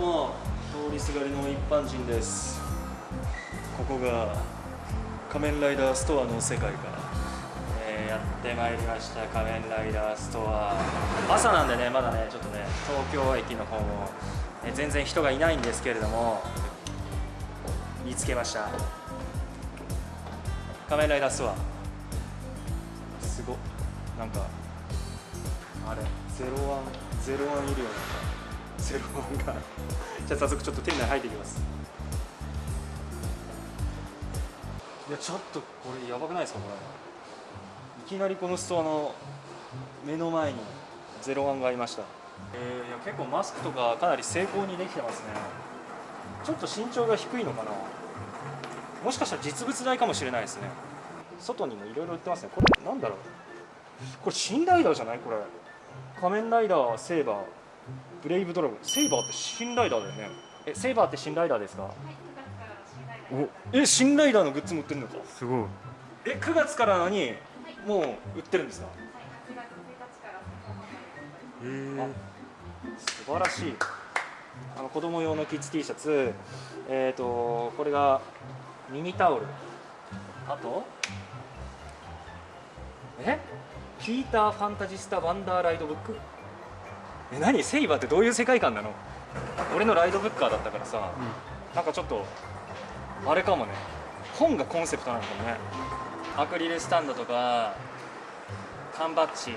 どうも通りすがりの一般人です。ここが仮面ライダーストアの世界から、えーやってまいりました。仮面ライダーストア。朝なんでねまだねちょっとね東京駅の方も、えー全然人がいないんですけれども見つけました。仮面ライダーストア。すごっ。なんかあれゼロワンゼロワンいるよね。ゼロワンがじゃあ早速ちょっと店内入っていきます。いやちょっとこれやばくないですかこれ。いきなりこのストアの目の前にゼロワンがありました。えー、いや結構マスクとかかなり成功にできてますね。ちょっと身長が低いのかな。もしかしたら実物大かもしれないですね。外にもいろいろ売ってますね。これなんだろう。これ新ライダーじゃない？これ。仮面ライダーセーバーブレイブドラゴン。セーバーって新ライダーだよね。えセーバーって新ライダーですか？おえ新ライダーのグッズも売ってるのか？すごい。え9月からなのにもう売ってるんですか？えー、素晴らしい。あの子供用のキッズ T シャツ。えっ、とこれがミニタオル。あと？え？ピーターファンタジスタワンダーライドブック？え何？セイバーってどういう世界観なの？俺のライドブッカーだったからさ、なんかちょっとあれかもね。本がコンセプトなのかもね。アクリルスタンドとか缶バッジ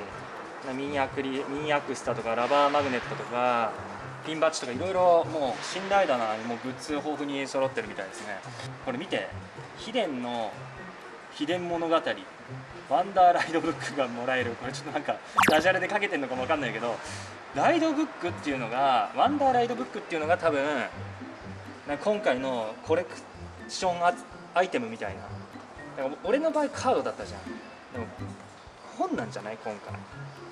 ミニアクリミニアクスタとかラバーマグネットとかピンバッジとかいろいろもう信頼だなもうグッズ豊富に揃ってるみたいですね。これ見て秘伝の秘伝物語ワンダーライドブックがもらえる。これちょっとなんかダジャレでかけてるのかもわかんないけどライドブックっていうのがワンダーライドブックっていうのが多分なん今回のコレクションアイテムみたいな。だから俺の場合カードだったじゃん。でも本なんじゃない？今回。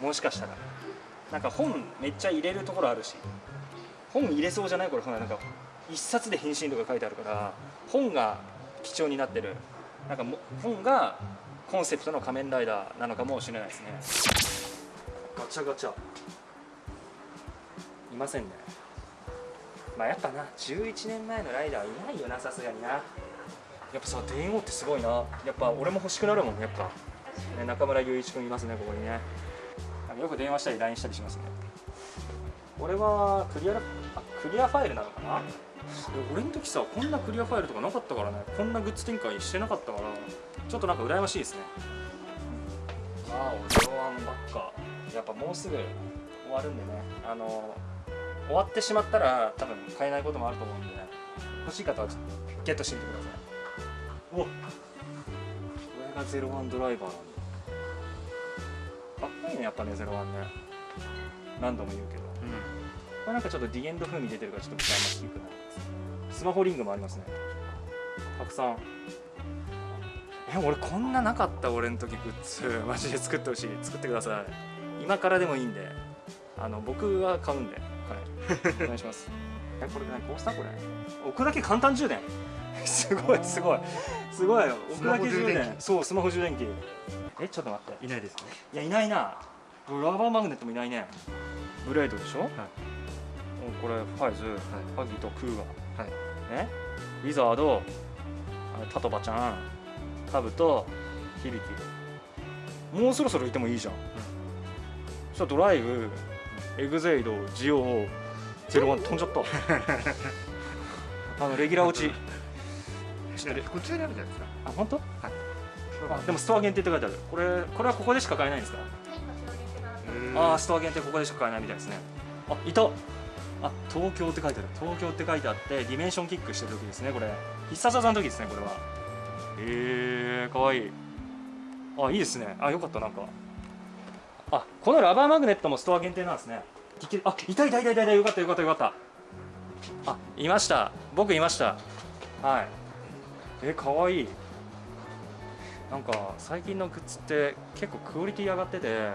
もしかしたら。なんか本めっちゃ入れるところあるし。本入れそうじゃない？これ。ほらなんか一冊で変身とか書いてあるから本が貴重になってる。なんかも本がコンセプトの仮面ライダーなのかもしれないですね。ガチャガチャ。ませんね。まあやっぱな11年前のライダーはいないよなさすがにな。やっぱさ電王ってすごいな。やっぱ俺も欲しくなるもんやっぱ、ね、中村雄一君いますねここにね。よく電話したり LINE したりしますね。俺はクリアあクリアファイルなのかな？俺の時さこんなクリアファイルとかなかったからね。こんなグッズ展開してなかったからちょっとなんか羨ましいですね。ああゼロワンばっか。やっぱもうすぐ終わるんでね。あの終わってしまったら多分買えないこともあると思うんでね。欲しい方はちょっとゲットしてみてください。おこれがゼロワンドライバーなんだ。かっこいいねやっぱねゼロワンね。何度も言うけど。これなんかちょっとディエンド風味出てるからちょっと羨ましくなりますスマホリングもありますね。たくさん。え俺こんななかった俺の時グッズマジで作ってほしい。作ってください。今からでもいいんで。あの僕は買うんではい。お願いします。えこれ何コースターこれ？置くだけ簡単充電すごいすごい。すごい置くだけ充電電そうスマホ充電器。えちょっと待って。いないですね。いやいないな。ラバーマグネットもいないね。ブレードでしょ、はい。これファイズ、ハギとクーガはい。ねウィザード。あタトバちゃん。カブと響もうそろそろいてもいいじゃん、そしたらドライブエグゼイドジオゼロワン飛んじゃったあのレギュラー落ちちょっとこちらにあるじゃないですかあ本当はいあでもストア限定って書いてあるこれこれはここでしか買えないんですかああストア限定ここでしか買えないみたいですねあいたあ東京って書いてある東京って書いてあってディメンションキックしてる時ですねこれ必殺技の時ですねこれはへえかわいいあいいですねあよかったなんかあこのラバーマグネットもストア限定なんですね。いけあいたいたいたいたいたよかったよかったよかった。あいました。僕いました。はい。えかわいい。なんか最近のグッズって結構クオリティ上がってて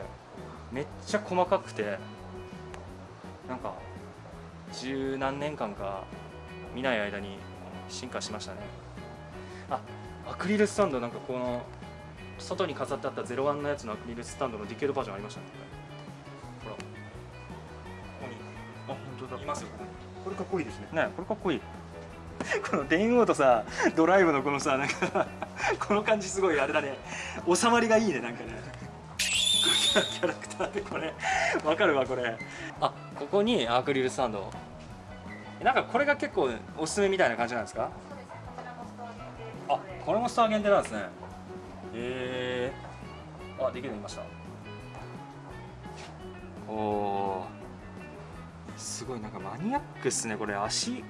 めっちゃ細かくてなんか十何年間か見ない間に進化しましたね。あアクリルスタンドなんかこの外に飾ってあった01のやつのアクリルスタンドのディケードバージョンありましたね。ほら。ここに。あ本当だ。いますよ。ここにこれかっこいいですね。ねこれかっこいい。この電王とさドライブのこのさなんか この感じすごいあれだね。収まりがいいねなんかね。キャラクターでこれ。わかるわこれ。あここにアクリルスタンド。なんかこれが結構おすすめみたいな感じなんですか？あこれもスター限定なんですねへえあできるようになりました？おおー。すごいなんかマニアックっすねこれ。足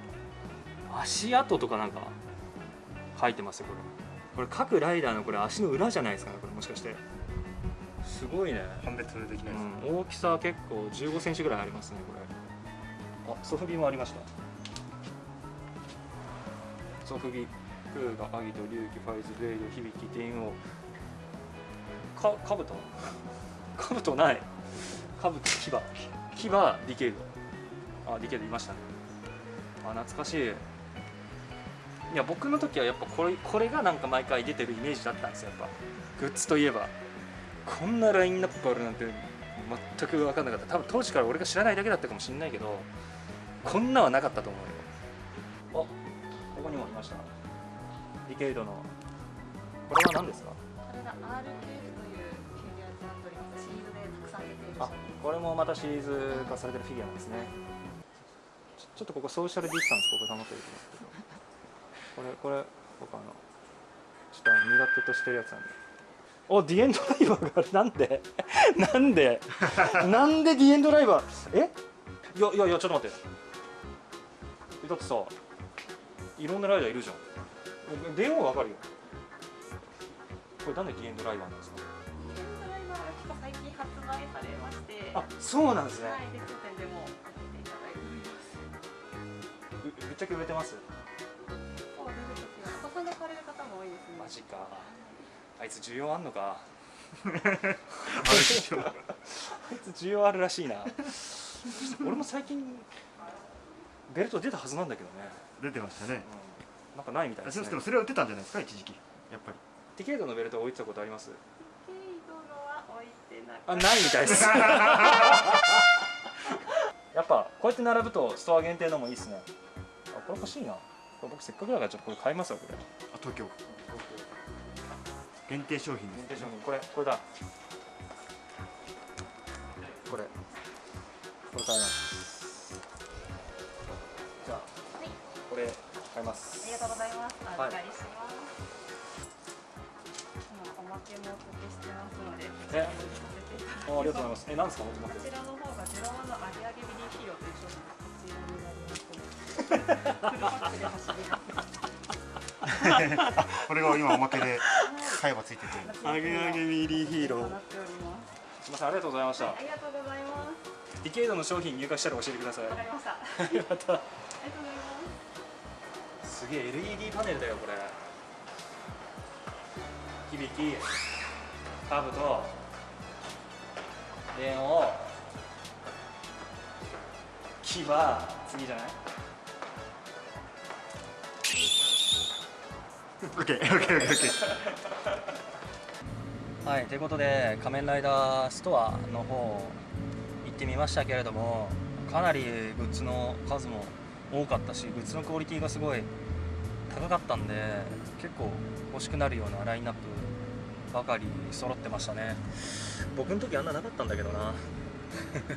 足跡とかなんか書いてますよこれ。これ各ライダーのこれ足の裏じゃないですかねこれもしかして。すごいね、判別できないです、うん、大きさ結構1 5センチぐらいありますねこれ。あソフビもありました。ソフビクーガアギト龍騎ファイズベイド響き電王かカブトカブトない。カブト牙。牙ディケイドあディケイドいましたね。あ懐かしい。いや僕の時はやっぱこれこれがなんか毎回出てるイメージだったんですよやっぱ。グッズといえば。こんなラインナップあるなんて全く分かんなかった。多分当時から俺が知らないだけだったかもしれないけどこんなはなかったと思うよ。あここにもいました？ディケイドの。これは何ですか？これが RKF シリーズでたくさん出ているあこれもまたシリーズ化されてるフィギュアなんですね。ちょっとここソーシャルディスタンスここ保ってると思うんですけど。これこれ僕あのちょっとあの苦手としてるやつなんで。おディエンドライバーがあるなんで？なんで？なんでディエンドライバー？え？いやいやいやちょっと待って。えだってさいろんなライダーいるじゃん。電話わかるよ。これなんでディエンドライバーなんですか？あそうなんですね、はい、で当店でもさせていただいております。うぶっちゃけ売れてます？お子さんが買われる方も多いですね。マジか。あいつ需要あんのか？あいつ需要あるらしいな。俺も最近ベルト出たはずなんだけどね、出てましたね。うん、なんかないみたいですね。でもそれは売ってたんじゃないですか？一時期。やっぱり。ディケイドのベルト置いてたことありますケイドのは置いてなくあないみたいです。やっぱこうやって並ぶとストア限定のもいいっすね。あこれ欲しいな。これ僕せっかくだからちょっとこれ買いますわこれ。あ東京。限定商品限です。定商品。これこれだ。これ。これ買います。じゃあはい、これ買います。ありがとうございます。おはい預かりします。今おあありがとうございますえなんですかこけちらの方がゼロワンのアゲアゲビリーヒーローと？いう商品がこちら。これが今おまけで買えばついててアゲアゲビリーヒーローす。すみませんありがとうございましたありがとうございます。ディケイドの商品入荷したら教えてくださいわかりました。ありがとうございます。すげえ LED パネルだよこれ響きカブと電王。木は次じゃない？はいということで仮面ライダーストアの方行ってみましたけれどもかなりグッズの数も多かったしグッズのクオリティがすごい高かったんで結構欲しくなるようなラインナップばかり揃ってましたね。僕の時あんななかったんだけどな。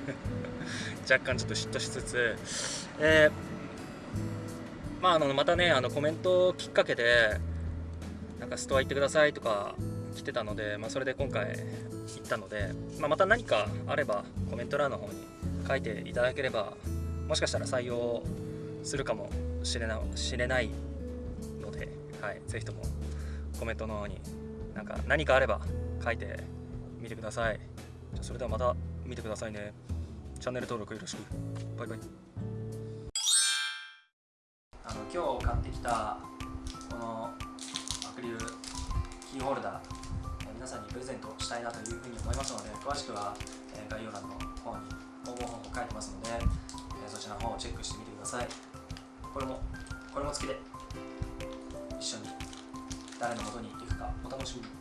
若干ちょっと嫉妬しつつ、えーまあ、あのまたねあのコメントきっかけでなんかストア行ってくださいとか来てたので、まあ、それで今回行ったので、まあ、また何かあればコメント欄の方に書いていただければもしかしたら採用するかもしれなしれないので、はい、ぜひともコメントの方になんか何かあれば書いてみてください。じゃそれではまた見てくださいね。チャンネル登録よろしく。バイバイ。あの今日買ってきたこのアクリルキーホルダー皆さんにプレゼントしたいなというふうに思いますので詳しくは、概要欄の方に応募方法書いてますので、そちらの方をチェックしてみてください。これもこれも付きで一緒に誰の元に行くお楽しみに